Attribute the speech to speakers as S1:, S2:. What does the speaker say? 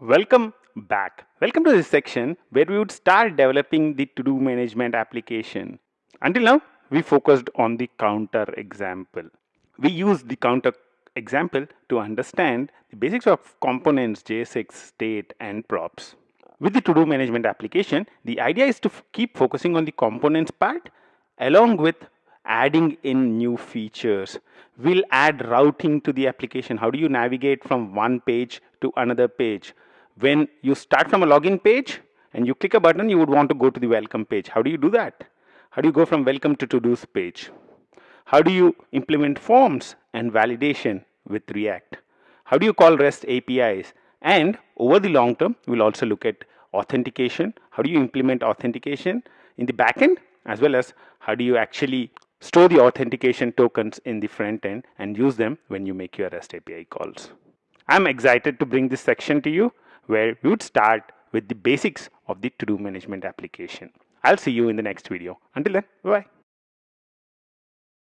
S1: Welcome back. Welcome to this section where we would start developing the to-do management application. Until now, we focused on the counter example. We used the counter example to understand the basics of components, JSX, state, and props. With the to-do management application, the idea is to keep focusing on the components part along with adding in new features. We'll add routing to the application. How do you navigate from one page to another page? When you start from a login page and you click a button, you would want to go to the welcome page. How do you do that? How do you go from welcome to to-dos page? How do you implement forms and validation with React? How do you call REST APIs? And over the long term, we'll also look at authentication. How do you implement authentication in the backend as well as how do you actually store the authentication tokens in the front end and use them when you make your REST API calls. I'm excited to bring this section to you where we would start with the basics of the to-do management application. I'll see you in the next video. Until then, bye-bye.